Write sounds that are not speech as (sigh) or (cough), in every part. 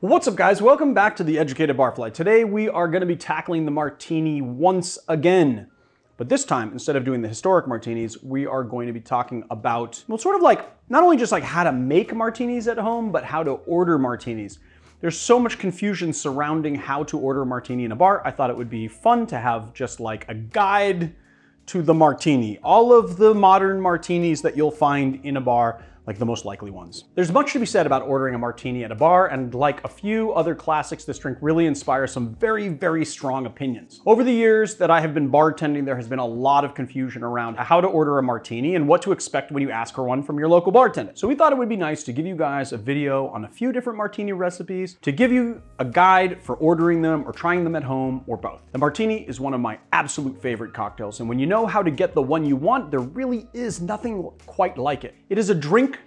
What's up guys, welcome back to the Educated Barfly. Today we are gonna be tackling the martini once again. But this time, instead of doing the historic martinis, we are going to be talking about, well, sort of like, not only just like how to make martinis at home, but how to order martinis. There's so much confusion surrounding how to order a martini in a bar. I thought it would be fun to have just like a guide to the martini. All of the modern martinis that you'll find in a bar like the most likely ones. There's much to be said about ordering a martini at a bar, and like a few other classics, this drink really inspires some very, very strong opinions. Over the years that I have been bartending, there has been a lot of confusion around how to order a martini and what to expect when you ask for one from your local bartender. So we thought it would be nice to give you guys a video on a few different martini recipes, to give you a guide for ordering them or trying them at home or both. The martini is one of my absolute favorite cocktails, and when you know how to get the one you want, there really is nothing quite like it. It is a drink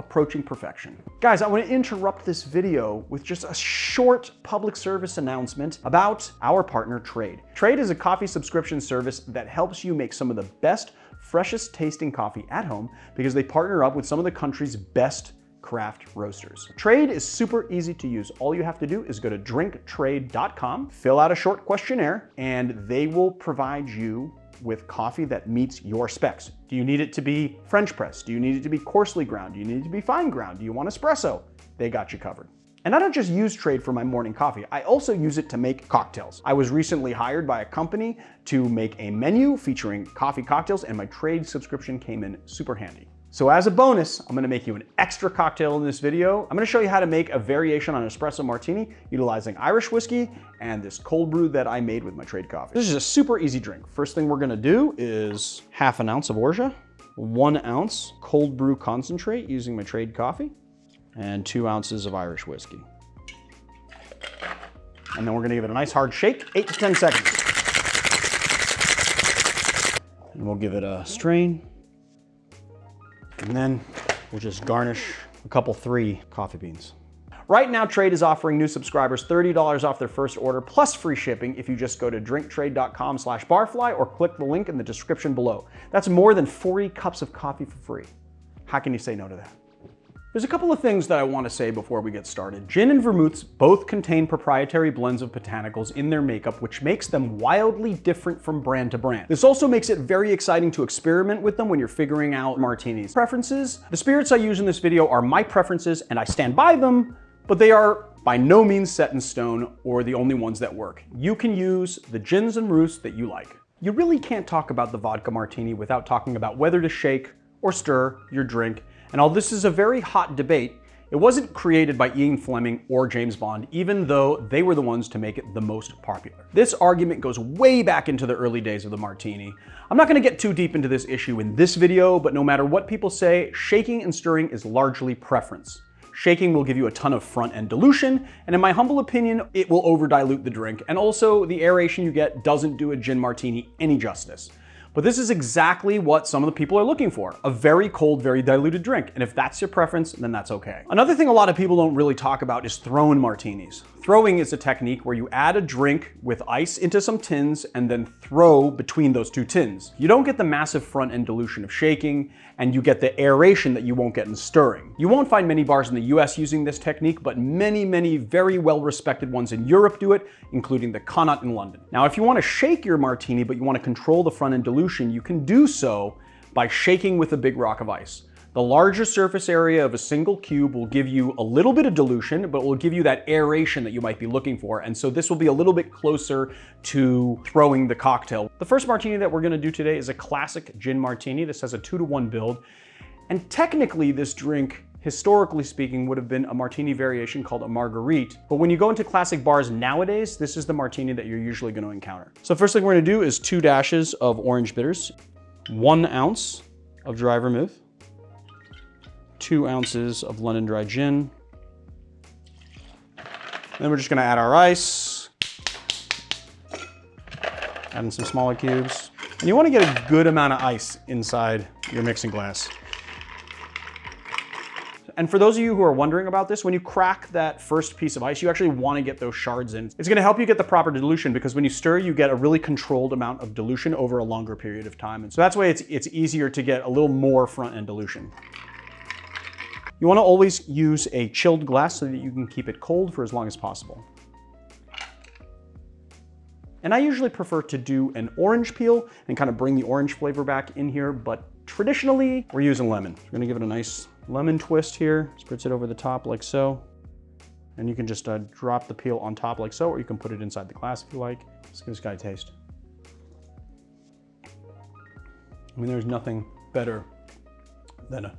approaching perfection. Guys, I want to interrupt this video with just a short public service announcement about our partner Trade. Trade is a coffee subscription service that helps you make some of the best, freshest tasting coffee at home because they partner up with some of the country's best craft roasters. Trade is super easy to use. All you have to do is go to drinktrade.com, fill out a short questionnaire, and they will provide you with coffee that meets your specs. Do you need it to be French press? Do you need it to be coarsely ground? Do you need it to be fine ground? Do you want espresso? They got you covered. And I don't just use Trade for my morning coffee, I also use it to make cocktails. I was recently hired by a company to make a menu featuring coffee cocktails and my Trade subscription came in super handy. So as a bonus, I'm gonna make you an extra cocktail in this video. I'm gonna show you how to make a variation on espresso martini utilizing Irish whiskey and this cold brew that I made with my trade coffee. This is a super easy drink. First thing we're gonna do is half an ounce of orgeat, one ounce cold brew concentrate using my trade coffee, and two ounces of Irish whiskey. And then we're gonna give it a nice hard shake, eight to 10 seconds. And we'll give it a strain. And then we'll just garnish a couple three coffee beans. Right now, Trade is offering new subscribers $30 off their first order plus free shipping if you just go to drinktrade.com slash barfly or click the link in the description below. That's more than 40 cups of coffee for free. How can you say no to that? There's a couple of things that I want to say before we get started. Gin and vermouths both contain proprietary blends of botanicals in their makeup, which makes them wildly different from brand to brand. This also makes it very exciting to experiment with them when you're figuring out martinis. Preferences? The spirits I use in this video are my preferences and I stand by them, but they are by no means set in stone or the only ones that work. You can use the gins and roosts that you like. You really can't talk about the vodka martini without talking about whether to shake or stir your drink and although this is a very hot debate, it wasn't created by Ian Fleming or James Bond, even though they were the ones to make it the most popular. This argument goes way back into the early days of the martini. I'm not gonna get too deep into this issue in this video, but no matter what people say, shaking and stirring is largely preference. Shaking will give you a ton of front end dilution, and in my humble opinion, it will over dilute the drink. And also, the aeration you get doesn't do a gin martini any justice. But this is exactly what some of the people are looking for, a very cold, very diluted drink. And if that's your preference, then that's okay. Another thing a lot of people don't really talk about is thrown martinis. Throwing is a technique where you add a drink with ice into some tins and then throw between those two tins. You don't get the massive front end dilution of shaking, and you get the aeration that you won't get in stirring. You won't find many bars in the US using this technique, but many, many very well-respected ones in Europe do it, including the Connaught in London. Now, if you want to shake your martini, but you want to control the front end dilution, you can do so by shaking with a big rock of ice. The larger surface area of a single cube will give you a little bit of dilution, but will give you that aeration that you might be looking for. And so this will be a little bit closer to throwing the cocktail. The first martini that we're gonna do today is a classic gin martini. This has a two to one build. And technically this drink historically speaking, would have been a martini variation called a marguerite. But when you go into classic bars nowadays, this is the martini that you're usually gonna encounter. So first thing we're gonna do is two dashes of orange bitters, one ounce of dry vermouth, two ounces of London Dry Gin. Then we're just gonna add our ice. Add in some smaller cubes. And you wanna get a good amount of ice inside your mixing glass. And for those of you who are wondering about this, when you crack that first piece of ice, you actually want to get those shards in. It's going to help you get the proper dilution because when you stir, you get a really controlled amount of dilution over a longer period of time. And so that's why it's, it's easier to get a little more front end dilution. You wanna always use a chilled glass so that you can keep it cold for as long as possible. And I usually prefer to do an orange peel and kind of bring the orange flavor back in here, but traditionally we're using lemon. We're gonna give it a nice lemon twist here, spritz it over the top like so. And you can just uh, drop the peel on top like so, or you can put it inside the glass if you like. Let's give this guy a taste. I mean, there's nothing better than a,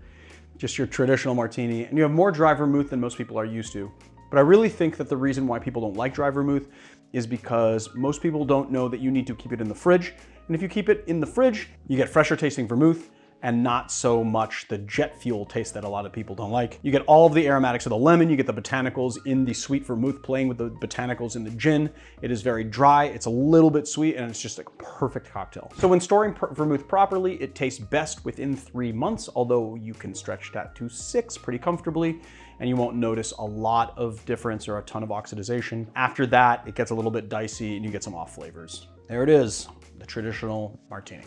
just your traditional martini. And you have more dry vermouth than most people are used to. But I really think that the reason why people don't like dry vermouth is because most people don't know that you need to keep it in the fridge. And if you keep it in the fridge, you get fresher tasting vermouth and not so much the jet fuel taste that a lot of people don't like. You get all of the aromatics of the lemon, you get the botanicals in the sweet vermouth playing with the botanicals in the gin. It is very dry, it's a little bit sweet, and it's just a perfect cocktail. So when storing vermouth properly, it tastes best within three months, although you can stretch that to six pretty comfortably and you won't notice a lot of difference or a ton of oxidization. After that, it gets a little bit dicey and you get some off flavors. There it is, the traditional martini.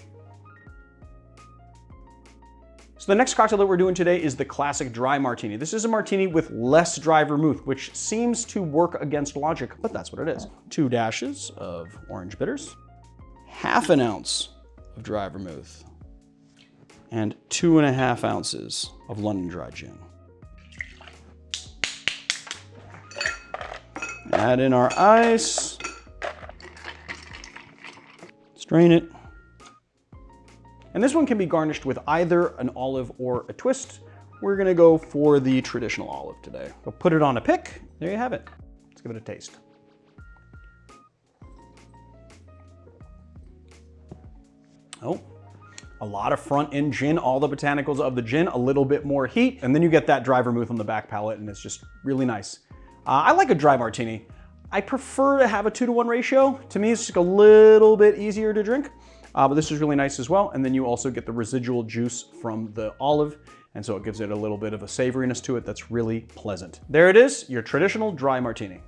So the next cocktail that we're doing today is the classic dry martini. This is a martini with less dry vermouth, which seems to work against logic, but that's what it is. Two dashes of orange bitters, half an ounce of dry vermouth, and two and a half ounces of London dry gin. Add in our ice. Strain it. And this one can be garnished with either an olive or a twist. We're gonna go for the traditional olive today. We'll put it on a pick. There you have it. Let's give it a taste. Oh, a lot of front end gin, all the botanicals of the gin, a little bit more heat, and then you get that dry vermouth on the back palate and it's just really nice. Uh, I like a dry martini. I prefer to have a two to one ratio. To me, it's just a little bit easier to drink, uh, but this is really nice as well. And then you also get the residual juice from the olive. And so it gives it a little bit of a savoriness to it that's really pleasant. There it is, your traditional dry martini.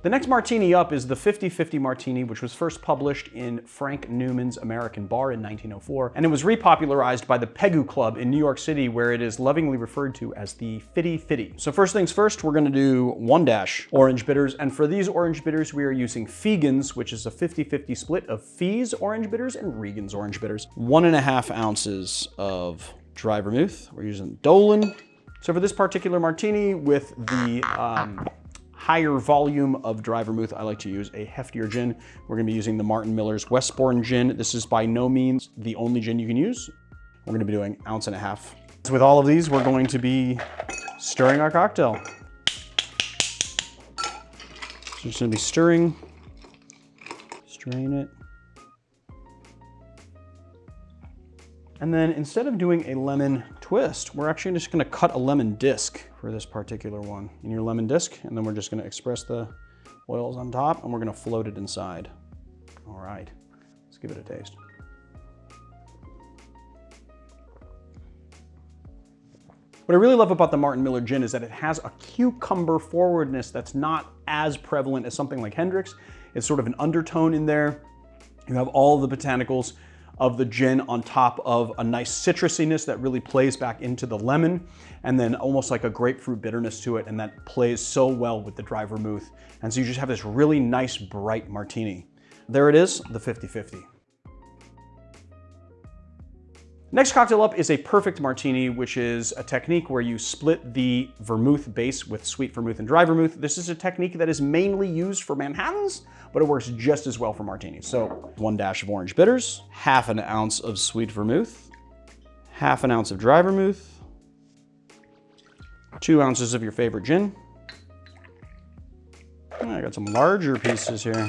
The next martini up is the 50-50 Martini, which was first published in Frank Newman's American Bar in 1904, and it was repopularized by the Pegu Club in New York City, where it is lovingly referred to as the Fitty Fitty. So first things first, we're gonna do one dash orange bitters, and for these orange bitters, we are using Fegan's, which is a 50-50 split of Fee's orange bitters and Regan's orange bitters. One and a half ounces of dry vermouth. We're using Dolin. So for this particular martini with the um, higher volume of dry vermouth, I like to use a heftier gin. We're gonna be using the Martin Miller's Westbourne gin. This is by no means the only gin you can use. We're gonna be doing ounce and a half. So with all of these, we're going to be stirring our cocktail. So just gonna be stirring, strain it. And then instead of doing a lemon twist, we're actually just gonna cut a lemon disc for this particular one in your lemon disc. And then we're just gonna express the oils on top and we're gonna float it inside. All right, let's give it a taste. What I really love about the Martin Miller gin is that it has a cucumber forwardness that's not as prevalent as something like Hendrick's. It's sort of an undertone in there. You have all the botanicals of the gin on top of a nice citrusiness that really plays back into the lemon and then almost like a grapefruit bitterness to it and that plays so well with the dry vermouth. And so you just have this really nice bright martini. There it is, the 50-50. Next cocktail up is a perfect martini, which is a technique where you split the vermouth base with sweet vermouth and dry vermouth. This is a technique that is mainly used for Manhattans, but it works just as well for martinis. So one dash of orange bitters, half an ounce of sweet vermouth, half an ounce of dry vermouth, two ounces of your favorite gin. I got some larger pieces here.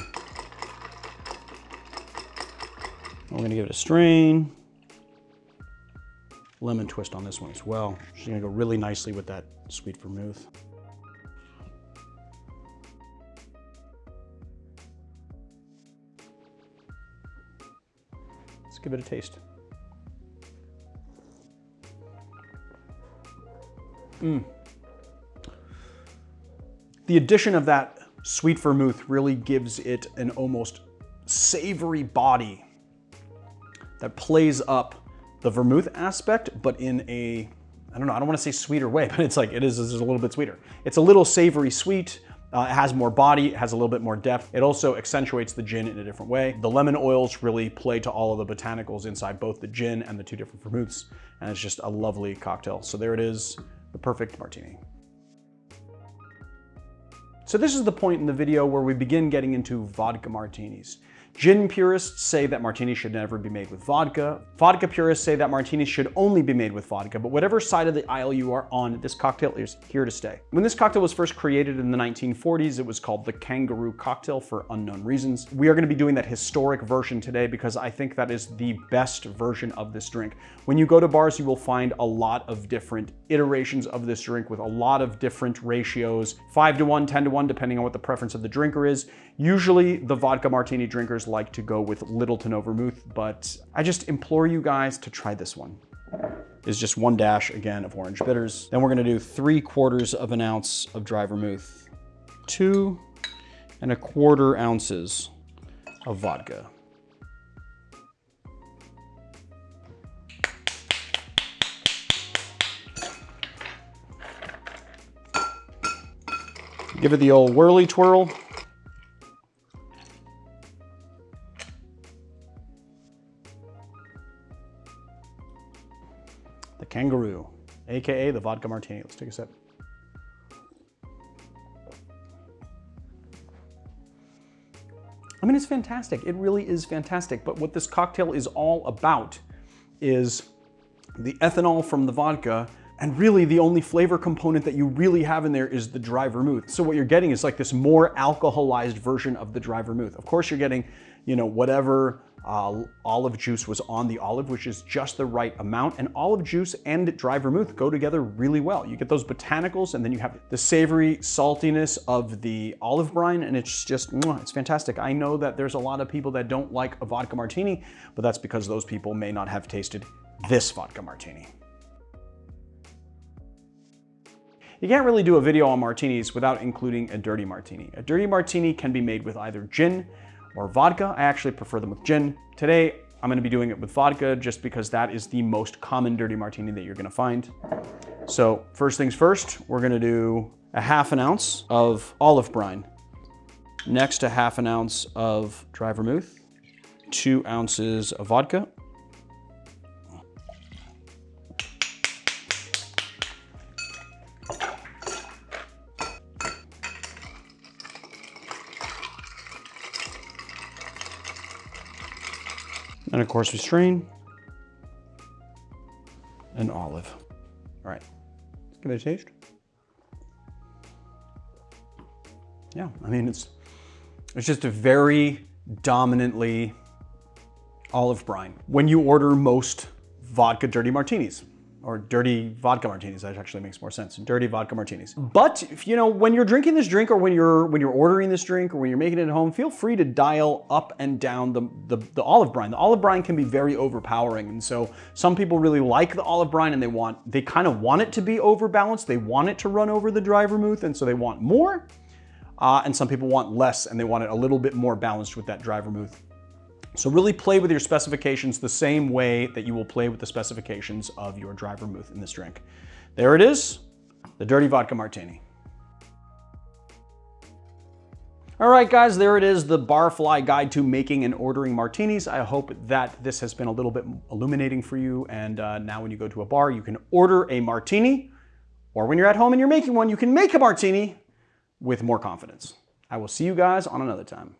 We're gonna give it a strain lemon twist on this one as well. She's gonna go really nicely with that sweet vermouth. Let's give it a taste. Mm. The addition of that sweet vermouth really gives it an almost savory body that plays up the vermouth aspect, but in a I don't know, I don't wanna say sweeter way, (laughs) but it's like, it is, is a little bit sweeter. It's a little savory sweet, uh, it has more body, it has a little bit more depth. It also accentuates the gin in a different way. The lemon oils really play to all of the botanicals inside both the gin and the two different vermouths, and it's just a lovely cocktail. So there it is, the perfect martini. So this is the point in the video where we begin getting into vodka martinis. Gin purists say that martinis should never be made with vodka. Vodka purists say that martinis should only be made with vodka, but whatever side of the aisle you are on, this cocktail is here to stay. When this cocktail was first created in the 1940s, it was called the kangaroo cocktail for unknown reasons. We are gonna be doing that historic version today because I think that is the best version of this drink. When you go to bars, you will find a lot of different iterations of this drink with a lot of different ratios, five to one, 10 to one, depending on what the preference of the drinker is. Usually the vodka martini drinkers like to go with little to no vermouth, but I just implore you guys to try this one. Is just one dash, again, of orange bitters. Then we're gonna do three quarters of an ounce of dry vermouth, two and a quarter ounces of vodka. Give it the old whirly twirl. Kangaroo, AKA the vodka martini. Let's take a sip. I mean, it's fantastic. It really is fantastic. But what this cocktail is all about is the ethanol from the vodka and really the only flavor component that you really have in there is the dry vermouth. So what you're getting is like this more alcoholized version of the dry vermouth. Of course, you're getting, you know, whatever uh, olive juice was on the olive, which is just the right amount. And olive juice and dry vermouth go together really well. You get those botanicals and then you have the savory saltiness of the olive brine and it's just, it's fantastic. I know that there's a lot of people that don't like a vodka martini, but that's because those people may not have tasted this vodka martini. You can't really do a video on martinis without including a dirty martini. A dirty martini can be made with either gin or vodka. I actually prefer them with gin. Today, I'm gonna be doing it with vodka just because that is the most common dirty martini that you're gonna find. So first things first, we're gonna do a half an ounce of olive brine. Next, a half an ounce of dry vermouth, two ounces of vodka, And of course we strain an olive. All right, let's give it a taste. Yeah, I mean, it's, it's just a very dominantly olive brine. When you order most vodka dirty martinis, or dirty vodka martinis. That actually makes more sense. Dirty vodka martinis. But if, you know, when you're drinking this drink or when you're when you're ordering this drink or when you're making it at home, feel free to dial up and down the, the, the olive brine. The olive brine can be very overpowering. And so some people really like the olive brine and they want, they kind of want it to be overbalanced. They want it to run over the dry vermouth. And so they want more. Uh, and some people want less and they want it a little bit more balanced with that dry vermouth. So really play with your specifications the same way that you will play with the specifications of your dry vermouth in this drink. There it is, the Dirty Vodka Martini. All right, guys, there it is, the Barfly Guide to Making and Ordering Martinis. I hope that this has been a little bit illuminating for you. And uh, now when you go to a bar, you can order a martini, or when you're at home and you're making one, you can make a martini with more confidence. I will see you guys on another time.